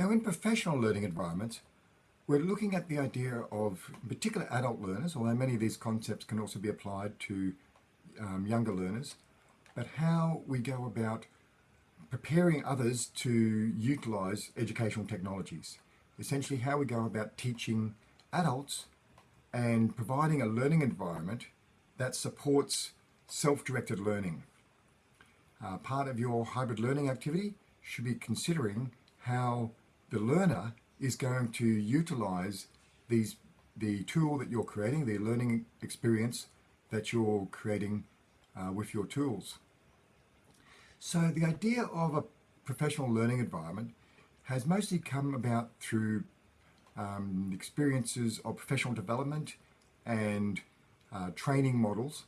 Now in professional learning environments, we're looking at the idea of particular adult learners, although many of these concepts can also be applied to um, younger learners, but how we go about preparing others to utilize educational technologies. Essentially how we go about teaching adults and providing a learning environment that supports self-directed learning. Uh, part of your hybrid learning activity should be considering how the learner is going to utilize these the tool that you're creating, the learning experience that you're creating uh, with your tools. So the idea of a professional learning environment has mostly come about through um, experiences of professional development and uh, training models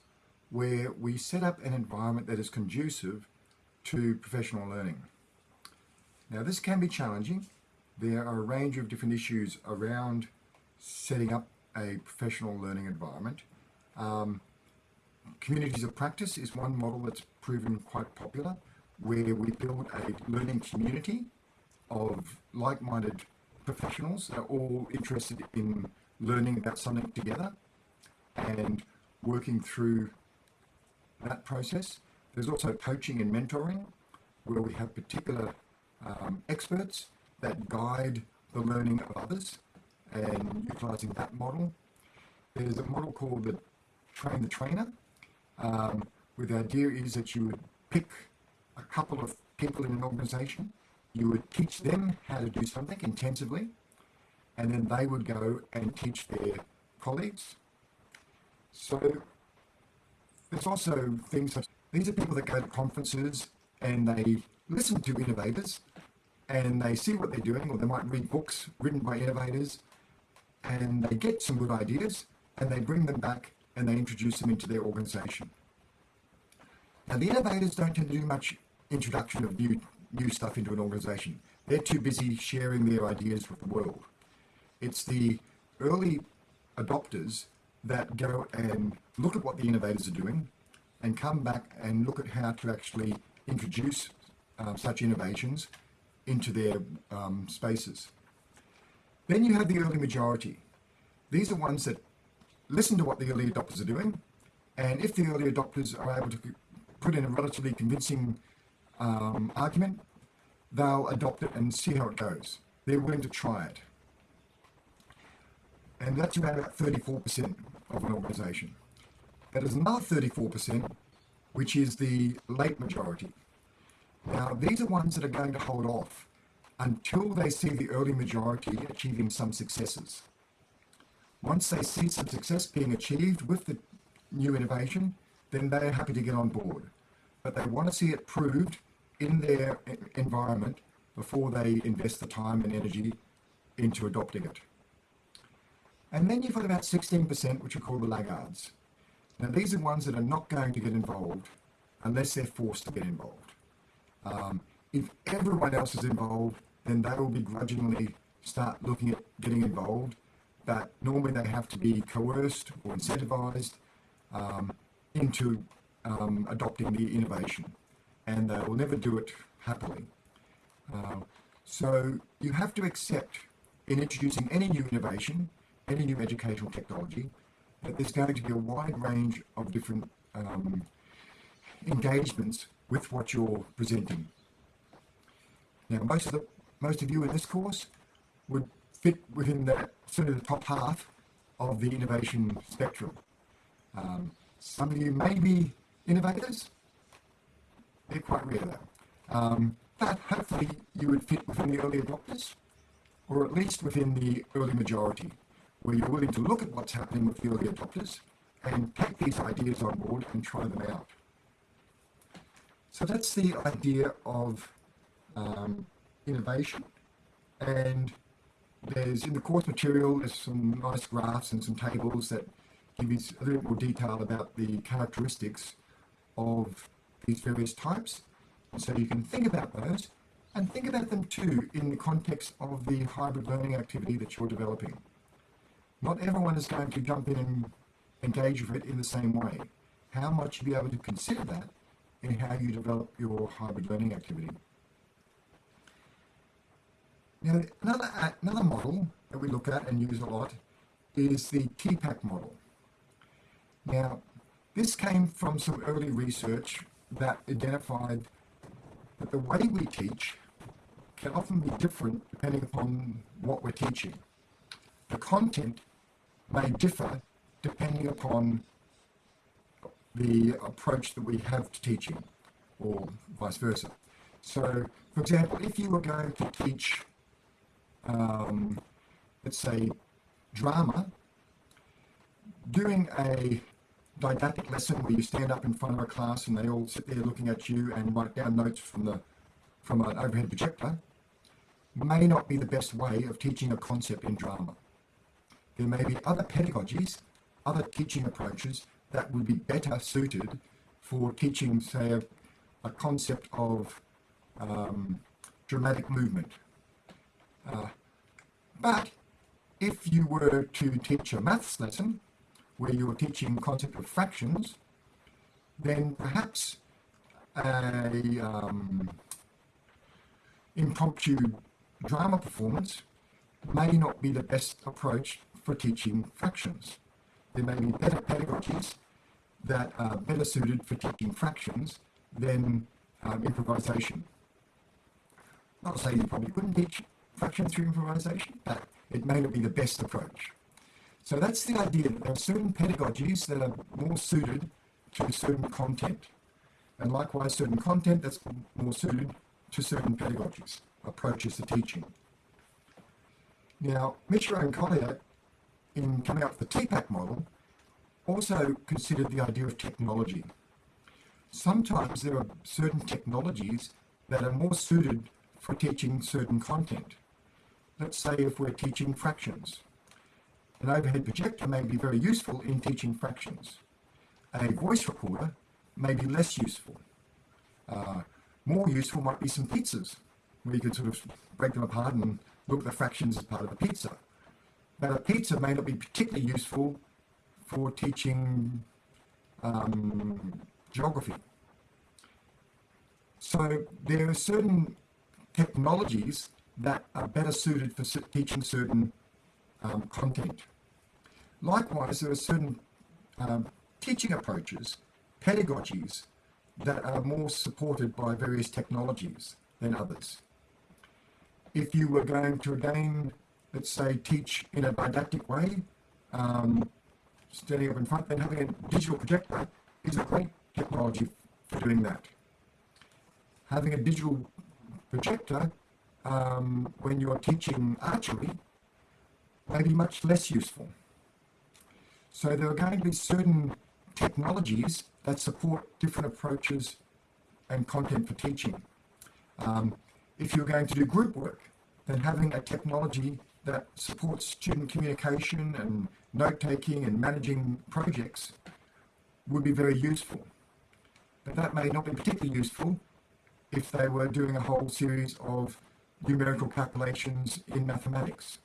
where we set up an environment that is conducive to professional learning. Now this can be challenging. There are a range of different issues around setting up a professional learning environment. Um, communities of practice is one model that's proven quite popular where we build a learning community of like-minded professionals that are all interested in learning about something together and working through that process. There's also coaching and mentoring where we have particular um, experts that guide the learning of others and utilizing that model. There's a model called the train the trainer um, where the idea is that you would pick a couple of people in an organization you would teach them how to do something intensively, and then they would go and teach their colleagues. So there's also things such, these are people that go to conferences and they listen to innovators and they see what they're doing, or they might read books written by innovators and they get some good ideas and they bring them back and they introduce them into their organization. Now the innovators don't tend to do much introduction of new new stuff into an organization. They're too busy sharing their ideas with the world. It's the early adopters that go and look at what the innovators are doing and come back and look at how to actually introduce um, such innovations into their um, spaces. Then you have the early majority. These are ones that listen to what the early adopters are doing, and if the early adopters are able to put in a relatively convincing um, argument, they'll adopt it and see how it goes. They're willing to try it. And that's around about 34% of an organisation. That is another 34%, which is the late majority. Now, these are ones that are going to hold off until they see the early majority achieving some successes. Once they see some success being achieved with the new innovation, then they're happy to get on board. But they want to see it proved in their environment before they invest the time and energy into adopting it. And then you've got about 16%, which are called the laggards. Now, these are ones that are not going to get involved unless they're forced to get involved. Um, if everyone else is involved, then they will begrudgingly start looking at getting involved, but normally they have to be coerced or incentivized um, into um, adopting the innovation and they will never do it happily. Uh, so you have to accept in introducing any new innovation, any new educational technology, that there's going to be a wide range of different um, engagements with what you're presenting. Now, most of the most of you in this course would fit within that sort of the top half of the innovation spectrum. Um, some of you may be innovators, they're quite rare though. Um, but hopefully you would fit within the early adopters, or at least within the early majority, where you're willing to look at what's happening with the early adopters and take these ideas on board and try them out. So that's the idea of um, innovation. And there's in the course material, there's some nice graphs and some tables that give you a little more detail about the characteristics of these various types. So you can think about those and think about them too in the context of the hybrid learning activity that you're developing. Not everyone is going to jump in and engage with it in the same way. How much you be able to consider that in how you develop your hybrid learning activity. Now, another, another model that we look at and use a lot is the TPACK model. Now, this came from some early research that identified that the way we teach can often be different depending upon what we're teaching. The content may differ depending upon the approach that we have to teaching, or vice versa. So, for example, if you were going to teach, um, let's say, drama, doing a didactic lesson where you stand up in front of a class and they all sit there looking at you and write down notes from the from an overhead projector may not be the best way of teaching a concept in drama. There may be other pedagogies, other teaching approaches that would be better suited for teaching, say, a, a concept of um, dramatic movement. Uh, but if you were to teach a maths lesson where you were teaching concept of fractions, then perhaps a um, impromptu drama performance may not be the best approach for teaching fractions. There may be better pedagogies that are better suited for teaching fractions than um, improvisation. Not to say you probably couldn't teach fractions through improvisation, but it may not be the best approach. So that's the idea that there are certain pedagogies that are more suited to certain content, and likewise certain content that's more suited to certain pedagogies, approaches to teaching. Now, Mishra and Koehler, in coming up with the TPACK model, also considered the idea of technology. Sometimes there are certain technologies that are more suited for teaching certain content. Let's say if we're teaching fractions. An overhead projector may be very useful in teaching fractions. A voice recorder may be less useful. Uh, more useful might be some pizzas, where you could sort of break them apart and look at the fractions as part of the pizza. But a pizza may not be particularly useful for teaching um, geography. So there are certain technologies that are better suited for teaching certain um, content. Likewise, there are certain um, teaching approaches, pedagogies, that are more supported by various technologies than others. If you were going to again, let's say, teach in a didactic way, um, standing up in front, then having a digital projector is a great technology for doing that. Having a digital projector um, when you're teaching archery may be much less useful. So there are going to be certain technologies that support different approaches and content for teaching. Um, if you're going to do group work, then having a technology that supports student communication and note taking and managing projects would be very useful. But that may not be particularly useful if they were doing a whole series of numerical calculations in mathematics.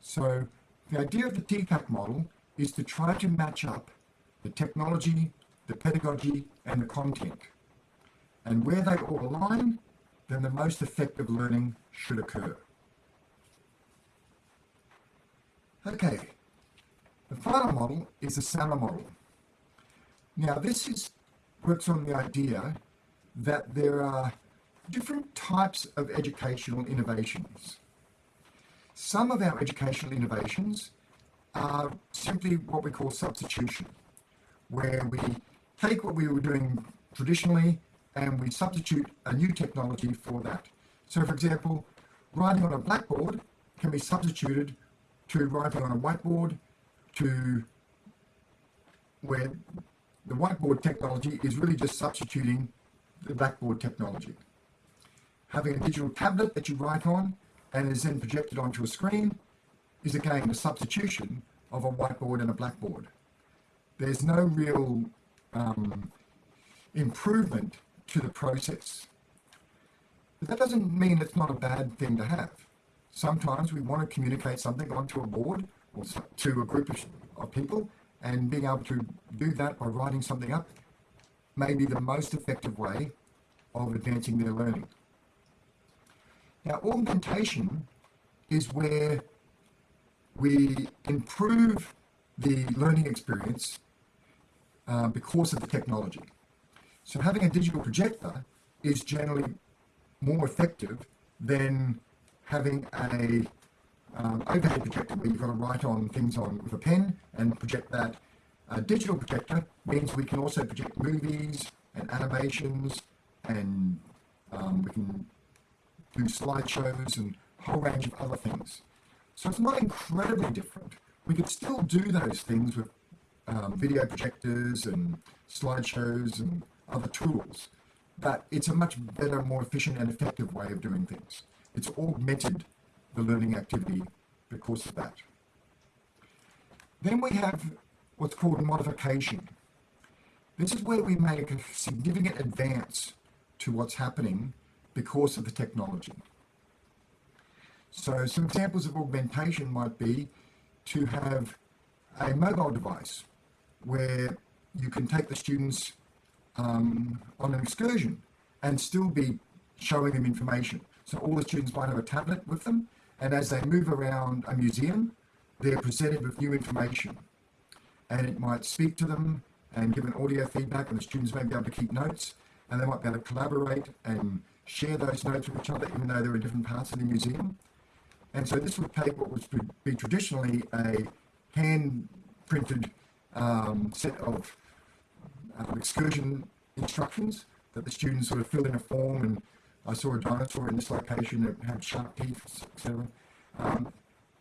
So the idea of the TPACK model is to try to match up the technology, the pedagogy, and the content. And where they all align, then the most effective learning should occur. Okay, the final model is the SAMR model. Now this is, works on the idea that there are different types of educational innovations. Some of our educational innovations are simply what we call substitution, where we take what we were doing traditionally and we substitute a new technology for that. So for example, writing on a blackboard can be substituted to writing on a whiteboard to where the whiteboard technology is really just substituting the blackboard technology. Having a digital tablet that you write on and is then projected onto a screen is again a substitution of a whiteboard and a blackboard. There's no real um, improvement to the process. But that doesn't mean it's not a bad thing to have. Sometimes we want to communicate something onto a board or to a group of, of people, and being able to do that by writing something up may be the most effective way of advancing their learning. Now, augmentation is where we improve the learning experience uh, because of the technology. So having a digital projector is generally more effective than having a um, overhead projector where you've got to write on things on with a pen and project that. A digital projector means we can also project movies and animations and um, we can do slideshows and a whole range of other things. So it's not incredibly different. We could still do those things with um, video projectors and slideshows and other tools, but it's a much better, more efficient and effective way of doing things. It's augmented the learning activity because of that. Then we have what's called modification. This is where we make a significant advance to what's happening because of the technology. So some examples of augmentation might be to have a mobile device where you can take the students um, on an excursion and still be showing them information. So all the students might have a tablet with them, and as they move around a museum, they're presented with new information. And it might speak to them and give an audio feedback, and the students may be able to keep notes, and they might be able to collaborate and share those notes with each other, even though they're in different parts of the museum. And so this would take what would be traditionally a hand printed um, set of um, excursion instructions that the students sort of fill in a form and I saw a dinosaur in this location that had sharp teeth, etc. Um,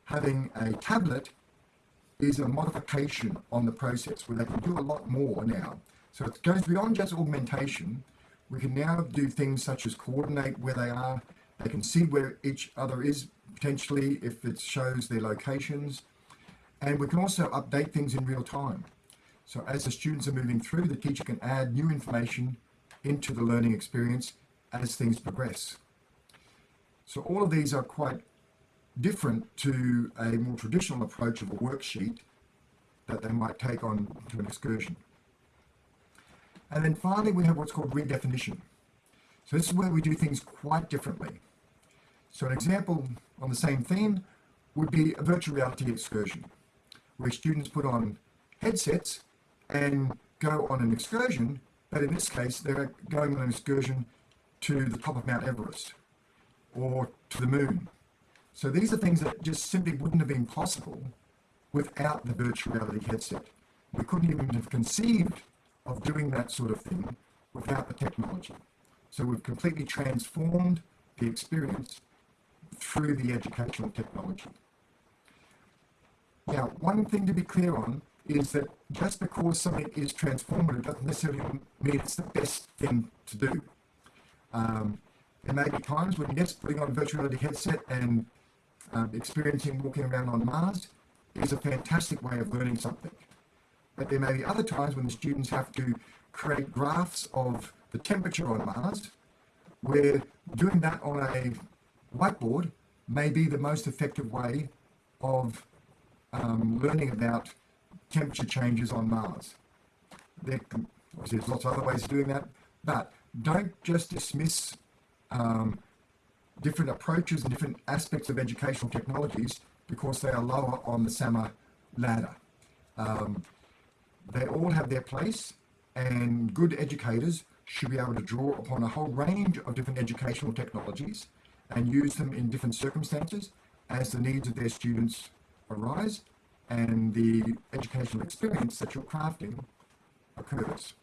having a tablet is a modification on the process where they can do a lot more now. So it goes beyond just augmentation. We can now do things such as coordinate where they are. They can see where each other is potentially if it shows their locations. And we can also update things in real time. So as the students are moving through, the teacher can add new information into the learning experience as things progress. So all of these are quite different to a more traditional approach of a worksheet that they might take on to an excursion. And then finally, we have what's called redefinition. So this is where we do things quite differently. So an example on the same theme would be a virtual reality excursion, where students put on headsets and go on an excursion, but in this case, they're going on an excursion to the top of Mount Everest or to the moon. So these are things that just simply wouldn't have been possible without the virtual reality headset. We couldn't even have conceived of doing that sort of thing without the technology. So we've completely transformed the experience through the educational technology. Now, one thing to be clear on is that just because something is transformative doesn't necessarily mean it's the best thing to do. Um, there may be times when, yes, putting on a virtual reality headset and um, experiencing walking around on Mars is a fantastic way of learning something. But there may be other times when the students have to create graphs of the temperature on Mars, where doing that on a whiteboard may be the most effective way of um, learning about temperature changes on Mars. There, obviously, there's lots of other ways of doing that, but don't just dismiss um, different approaches and different aspects of educational technologies because they are lower on the SAMR ladder. Um, they all have their place, and good educators should be able to draw upon a whole range of different educational technologies and use them in different circumstances as the needs of their students arise and the educational experience that you're crafting occurs.